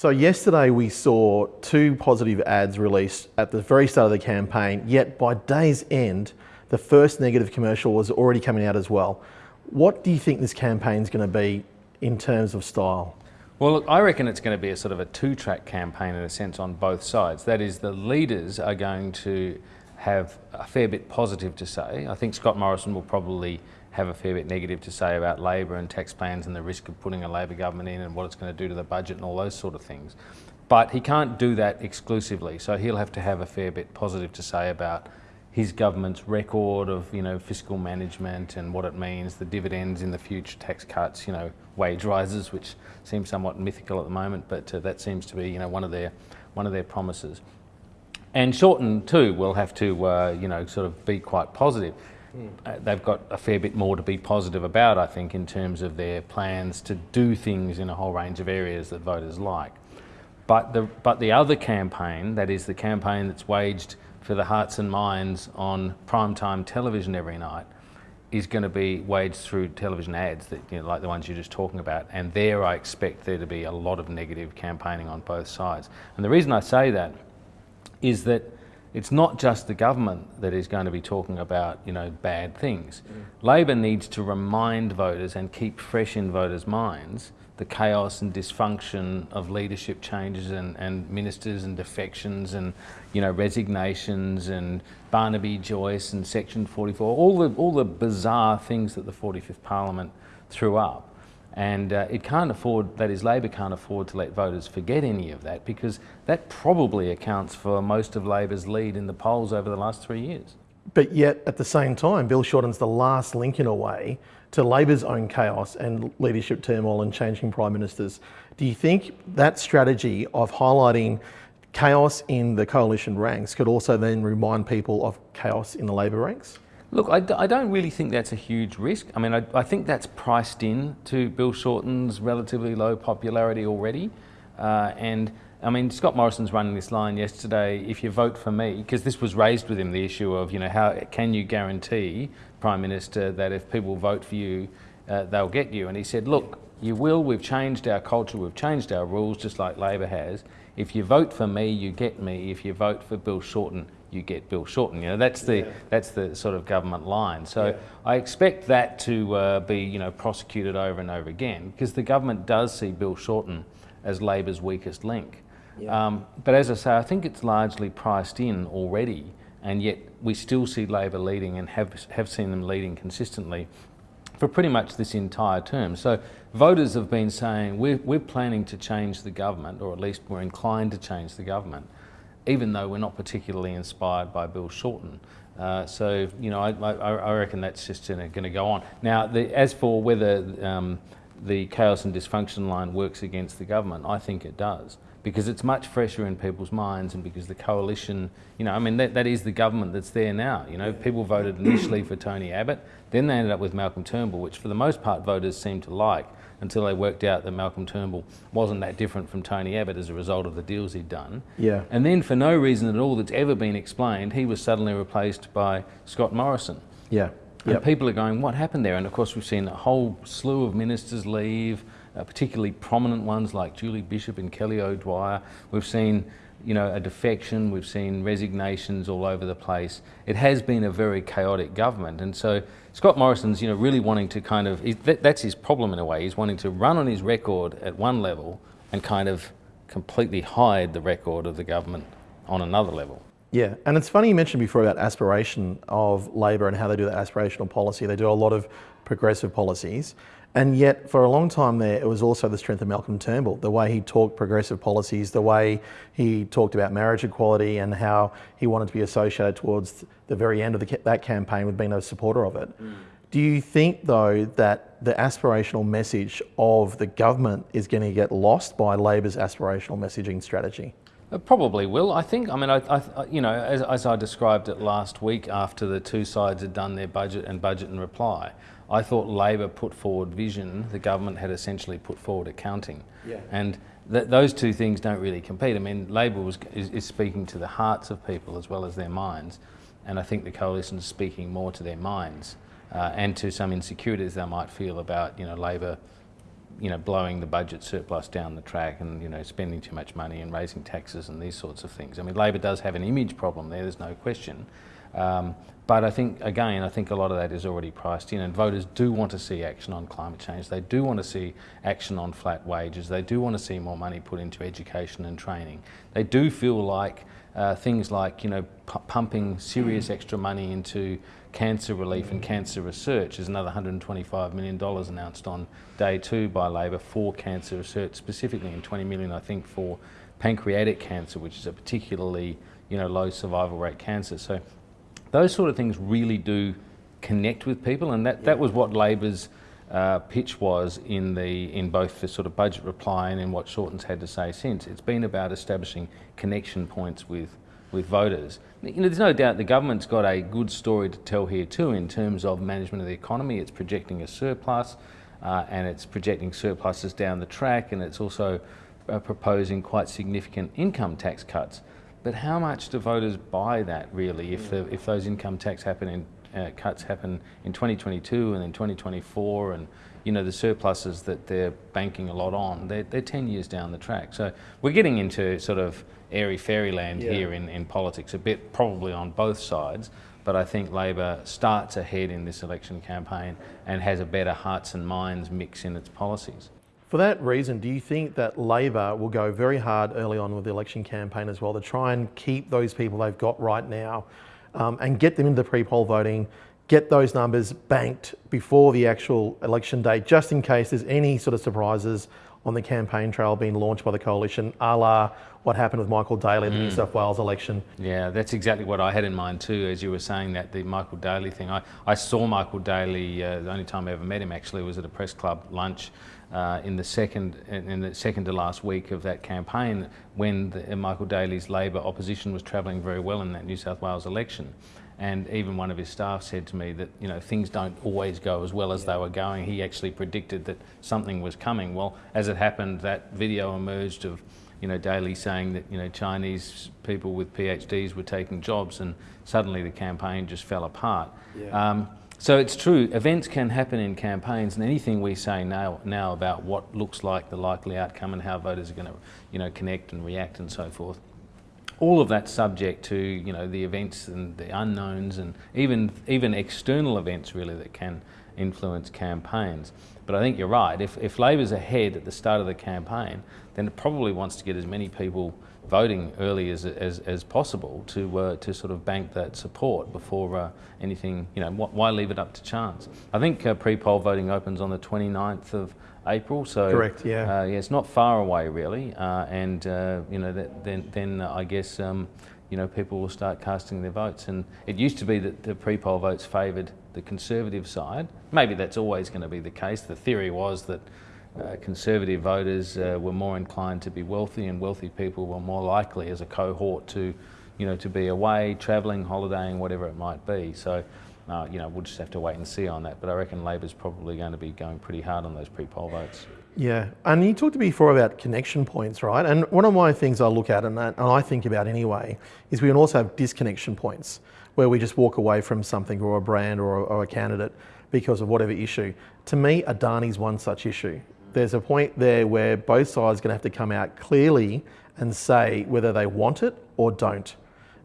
So yesterday we saw two positive ads released at the very start of the campaign, yet by day's end, the first negative commercial was already coming out as well. What do you think this campaign is going to be in terms of style? Well, look, I reckon it's going to be a sort of a two-track campaign in a sense on both sides. That is, the leaders are going to have a fair bit positive to say. I think Scott Morrison will probably have a fair bit negative to say about Labor and tax plans and the risk of putting a Labor government in and what it's going to do to the budget and all those sort of things. But he can't do that exclusively, so he'll have to have a fair bit positive to say about his government's record of you know fiscal management and what it means, the dividends in the future, tax cuts, you know wage rises, which seems somewhat mythical at the moment, but uh, that seems to be you know one of their one of their promises. And Shorten too will have to uh, you know sort of be quite positive. Mm. they've got a fair bit more to be positive about, I think, in terms of their plans to do things in a whole range of areas that voters like. But the, but the other campaign, that is the campaign that's waged for the hearts and minds on primetime television every night, is going to be waged through television ads, that, you know, like the ones you're just talking about. And there I expect there to be a lot of negative campaigning on both sides. And the reason I say that is that it's not just the government that is going to be talking about, you know, bad things. Mm. Labor needs to remind voters and keep fresh in voters' minds the chaos and dysfunction of leadership changes and, and ministers and defections and, you know, resignations and Barnaby Joyce and Section 44, all the, all the bizarre things that the 45th Parliament threw up. And uh, it can't afford, that is, Labor can't afford to let voters forget any of that because that probably accounts for most of Labor's lead in the polls over the last three years. But yet, at the same time, Bill Shorten's the last link in a way to Labor's own chaos and leadership turmoil and changing prime ministers. Do you think that strategy of highlighting chaos in the coalition ranks could also then remind people of chaos in the Labor ranks? Look, I, I, don't really think that's a huge risk. I mean, I, I, think that's priced in to Bill Shorten's relatively low popularity already. Uh, and I mean, Scott Morrison's running this line yesterday, if you vote for me, because this was raised with him, the issue of, you know, how can you guarantee, Prime Minister, that if people vote for you, uh, they'll get you? And he said, look, you will, we've changed our culture, we've changed our rules, just like Labor has. If you vote for me, you get me. If you vote for Bill Shorten, you get Bill Shorten. You know, that's the, yeah. that's the sort of government line. So yeah. I expect that to uh, be, you know, prosecuted over and over again because the government does see Bill Shorten as Labor's weakest link. Yeah. Um, but as I say, I think it's largely priced in already and yet we still see Labor leading and have, have seen them leading consistently for pretty much this entire term. So voters have been saying we're, we're planning to change the government, or at least we're inclined to change the government even though we're not particularly inspired by Bill Shorten. Uh, so, you know, I, I, I reckon that's just going to go on. Now, the, as for whether um, the chaos and dysfunction line works against the government, I think it does because it's much fresher in people's minds and because the coalition, you know, I mean, that, that is the government that's there now. You know, people voted initially for Tony Abbott, then they ended up with Malcolm Turnbull, which for the most part voters seem to like until they worked out that Malcolm Turnbull wasn't that different from Tony Abbott as a result of the deals he'd done. Yeah. And then for no reason at all that's ever been explained, he was suddenly replaced by Scott Morrison. Yeah. And yep. people are going, what happened there? And of course, we've seen a whole slew of ministers leave, uh, particularly prominent ones like Julie Bishop and Kelly O'Dwyer. We've seen you know, a defection, we've seen resignations all over the place. It has been a very chaotic government. And so Scott Morrison's, you know, really wanting to kind of, that's his problem in a way. He's wanting to run on his record at one level and kind of completely hide the record of the government on another level. Yeah, and it's funny you mentioned before about aspiration of Labor and how they do that aspirational policy. They do a lot of progressive policies. And yet, for a long time there, it was also the strength of Malcolm Turnbull, the way he talked progressive policies, the way he talked about marriage equality and how he wanted to be associated towards the very end of the, that campaign with being a supporter of it. Mm. Do you think, though, that the aspirational message of the government is going to get lost by Labor's aspirational messaging strategy? It probably will. I think. I mean, I, I you know, as, as, I described it last week, after the two sides had done their budget and budget and reply, I thought Labor put forward vision. The government had essentially put forward accounting, yeah. and th those two things don't really compete. I mean, Labor was, is, is, speaking to the hearts of people as well as their minds, and I think the coalition is speaking more to their minds uh, and to some insecurities they might feel about, you know, Labor you know, blowing the budget surplus down the track and, you know, spending too much money and raising taxes and these sorts of things. I mean, Labor does have an image problem there, there's no question. Um, but I think, again, I think a lot of that is already priced in, and voters do want to see action on climate change. They do want to see action on flat wages. They do want to see more money put into education and training. They do feel like uh, things like, you know, pumping serious extra money into cancer relief and cancer research. There's another $125 million announced on day two by Labor for cancer research, specifically in 20 million, I think, for pancreatic cancer, which is a particularly, you know, low survival rate cancer. So those sort of things really do connect with people, and that, that was what Labor's uh, pitch was in the in both the sort of budget reply and in what Shorten's had to say since. It's been about establishing connection points with with voters. You know, there's no doubt the government's got a good story to tell here too in terms of management of the economy. It's projecting a surplus, uh, and it's projecting surpluses down the track, and it's also uh, proposing quite significant income tax cuts. But how much do voters buy that really if, the, if those income tax happen in, uh, cuts happen in 2022 and then 2024 and you know the surpluses that they're banking a lot on, they're, they're 10 years down the track. So we're getting into sort of airy fairyland yeah. here in, in politics, a bit probably on both sides. But I think Labor starts ahead in this election campaign and has a better hearts and minds mix in its policies. For that reason, do you think that Labor will go very hard early on with the election campaign as well to try and keep those people they've got right now um, and get them into the pre-poll voting, get those numbers banked before the actual election day, just in case there's any sort of surprises on the campaign trail being launched by the coalition, a la what happened with Michael Daley the mm. New South Wales election. Yeah, that's exactly what I had in mind too, as you were saying that, the Michael Daley thing. I, I saw Michael Daley, uh, the only time I ever met him actually was at a press club lunch uh, in the second in the second to last week of that campaign when the, uh, Michael Daley's Labor opposition was travelling very well in that New South Wales election. And even one of his staff said to me that you know things don't always go as well as they were going. He actually predicted that something was coming. Well, as it happened, that video emerged of you know Daley saying that you know Chinese people with PhDs were taking jobs, and suddenly the campaign just fell apart. Yeah. Um, so it's true, events can happen in campaigns and anything we say now, now about what looks like the likely outcome and how voters are going to you know, connect and react and so forth, all of that subject to you know, the events and the unknowns and even, even external events really that can influence campaigns. But I think you're right, if, if Labor's ahead at the start of the campaign, then it probably wants to get as many people voting early as, as, as possible to, uh, to sort of bank that support before uh, anything, you know, why leave it up to chance? I think uh, pre-poll voting opens on the 29th of April, so correct, yeah, uh, yeah, it's not far away really, uh, and uh, you know, that, then then I guess um, you know people will start casting their votes, and it used to be that the pre-poll votes favoured the Conservative side. Maybe that's always going to be the case. The theory was that uh, conservative voters uh, were more inclined to be wealthy and wealthy people were more likely as a cohort to, you know, to be away, travelling, holidaying, whatever it might be. So, uh, you know, we'll just have to wait and see on that. But I reckon Labor's probably going to be going pretty hard on those pre-poll votes. Yeah, and you talked before about connection points, right? And one of my things I look at and, and I think about anyway is we can also have disconnection points where we just walk away from something or a brand or or a candidate because of whatever issue. To me, Adani's one such issue there's a point there where both sides are going to have to come out clearly and say whether they want it or don't.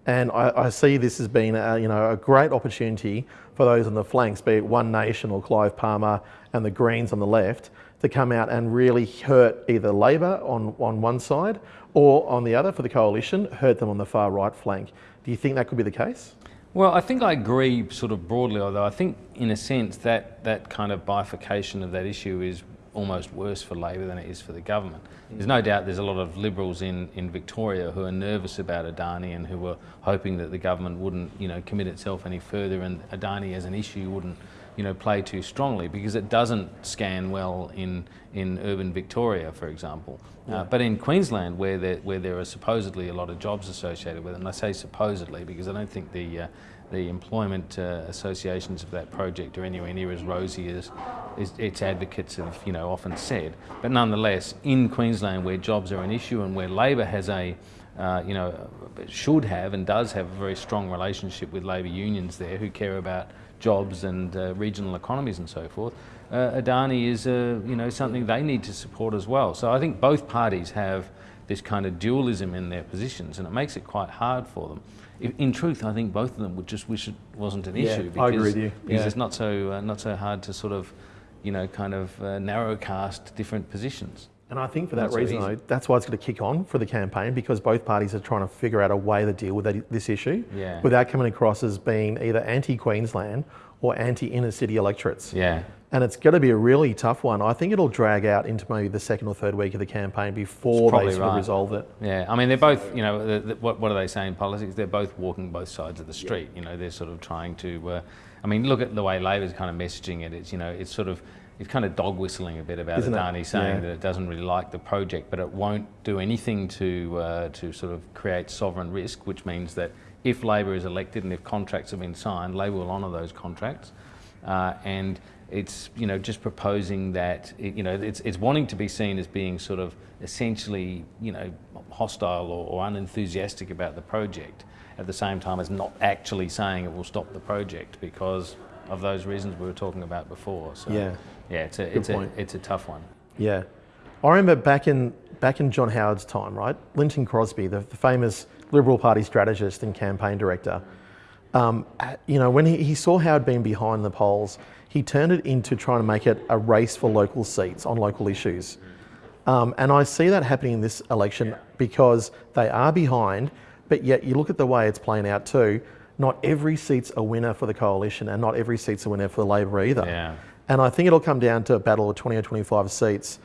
And I, I see this as being a, you know, a great opportunity for those on the flanks, be it One Nation or Clive Palmer and the Greens on the left, to come out and really hurt either Labor on, on one side or on the other for the coalition, hurt them on the far right flank. Do you think that could be the case? Well, I think I agree sort of broadly, although I think in a sense that that kind of bifurcation of that issue is almost worse for Labor than it is for the government. There's no doubt there's a lot of Liberals in, in Victoria who are nervous about Adani and who were hoping that the government wouldn't, you know, commit itself any further and Adani as an issue wouldn't, you know, play too strongly because it doesn't scan well in, in urban Victoria, for example. Uh, yeah. Uh, but in Queensland, where there, where there are supposedly a lot of jobs associated with it, and I say supposedly because I don't think the uh, the employment uh, associations of that project are anywhere near as rosy as, as, its advocates have you know, often said. But nonetheless, in Queensland where jobs are an issue and where Labor has a, uh, you know, should have and does have a very strong relationship with labour unions there who care about jobs and uh, regional economies and so forth, uh, Adani is a, you know, something they need to support as well. So I think both parties have this kind of dualism in their positions and it makes it quite hard for them. In truth, I think both of them would just wish it wasn't an yeah, issue because, I agree with you. because yeah. it's not so, uh, not so hard to sort of, you know, kind of uh, narrow cast different positions. And I think for that so reason, though, that's why it's going to kick on for the campaign because both parties are trying to figure out a way to deal with that, this issue Yeah. without coming across as being either anti-Queensland or anti-inner city electorates. Yeah. And it's going to be a really tough one. I think it'll drag out into maybe the second or third week of the campaign before they sort of right. resolve it. Yeah, I mean, they're both, you know, the, the, what, what do they say in politics? They're both walking both sides of the street. You know, they're sort of trying to, uh, I mean, look at the way Labor's kind of messaging it. It's, you know, it's sort of, it's kind of dog whistling a bit about Isn't it? Adani saying Yeah. that it doesn't really like the project, but it won't do anything to, uh, to sort of create sovereign risk, which means that if Labor is elected and if contracts have been signed, Labor will honour those contracts. Uh, and it's you know just proposing that it, you know it's it's wanting to be seen as being sort of essentially you know hostile or, or unenthusiastic about the project at the same time as not actually saying it will stop the project because of those reasons we were talking about before. So Yeah. yeah, it's a it's a it's a tough one. Yeah. I remember back in back in John Howard's time, right? Lynton Crosby, the, the famous Liberal Party strategist and campaign director, um, you know, when he, he saw Howard being behind the polls, he turned it into trying to make it a race for local seats on local issues. Um, and I see that happening in this election because they are behind, but yet you look at the way it's playing out too. Not every seat's a winner for the coalition, and not every seat's a winner for the Labor either. Yeah. And I think it'll come down to a battle of 20 or 25 seats.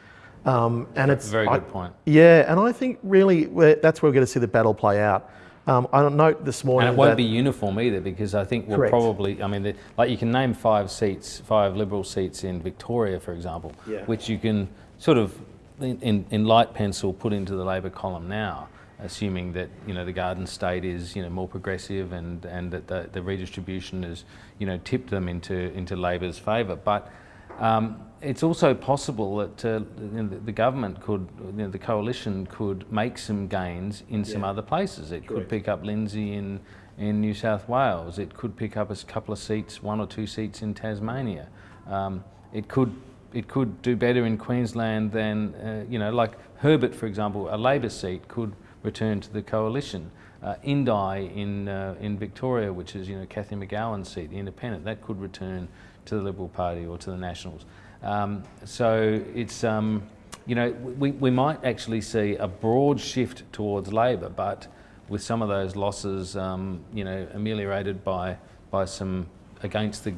Um, and it's a Very I- good point. Yeah, and I think really that's where we're going to see the battle play out. Um, I note this morning And it won't be uniform either because I think we'll Correct. probably, I mean, the, like you can name five seats, five Liberal seats in Victoria, for example, Yeah. which you can sort of, in, in, in light pencil, put into the Labor column now, assuming that, you know, the Garden State is, you know, more progressive and, and that the, the redistribution has, you know, tipped them into, into Labor's favour. But um, it's also possible that uh, you know, the, government could, you know, the coalition could make some gains in some Yeah. other places. It could pick up Lindsay in, in New South Wales. It could pick up a couple of seats, one or two seats in Tasmania. Um, it could it could do better in Queensland than uh, you know, like Herbert, for example, a Labor seat could return to the coalition. Uh, Indi in uh, in Victoria, which is you know Cathy McGowan's seat, the Independent, that could return to the Liberal Party or to the Nationals. Um, so it's um, you know we, we might actually see a broad shift towards Labor, but with some of those losses, um, you know, ameliorated by by some against the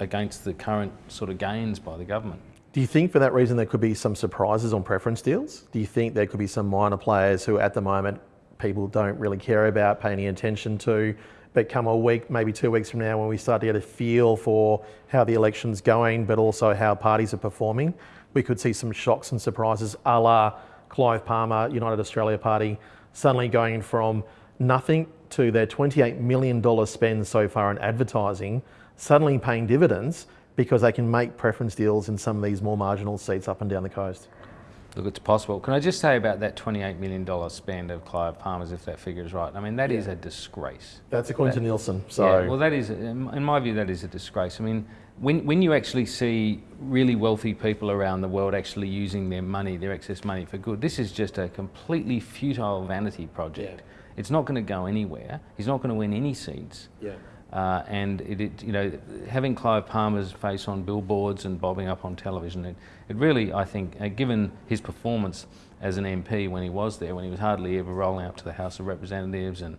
against the current sort of gains by the government. Do you think for that reason there could be some surprises on preference deals? Do you think there could be some minor players who at the moment people don't really care about, pay any attention to, but come a week, maybe two weeks from now when we start to get a feel for how the election's going, but also how parties are performing, we could see some shocks and surprises a la Clive Palmer, United Australia Party, suddenly going from nothing to their $28 million spend so far in advertising, suddenly paying dividends because they can make preference deals in some of these more marginal seats up and down the coast. Look, it's possible. Can I just say about that $28 million spend of Clive Palmer's, if that figure is right? I mean, that is a disgrace. That's according to Nielsen. So Yeah, well, that is, in my view, that is a disgrace. I mean, when, when you actually see really wealthy people around the world actually using their money, their excess money for good, this is just a completely futile vanity project. Yeah. It's not going to go anywhere. He's not going to win any seats. yeah. Uh, and it, it, you know, having Clive Palmer's face on billboards and bobbing up on television, it, it really, I think, uh, given his performance as an MP when he was there, when he was hardly ever rolling up to the House of Representatives, and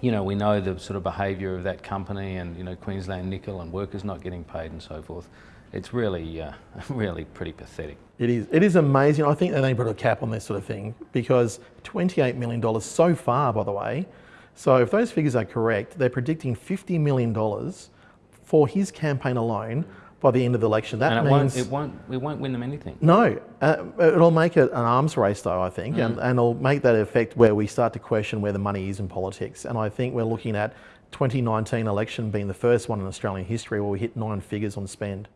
you know, we know the sort of behaviour of that company, and you know, Queensland Nickel and workers not getting paid and so forth. It's really, uh, really pretty pathetic. It is. It is amazing. I think they need to put a cap on this sort of thing because $28 million so far, by the way. So if those figures are correct, they're predicting $50 million for his campaign alone by the end of the election. That and it means won't, it won't, it won't win them anything. no. Uh, it'll make it an arms race, though. I think, and, and it'll make that effect where we start to question where the money is in politics. And I think we're looking at 2019 election being the first one in Australian history where we hit nine figures on spend.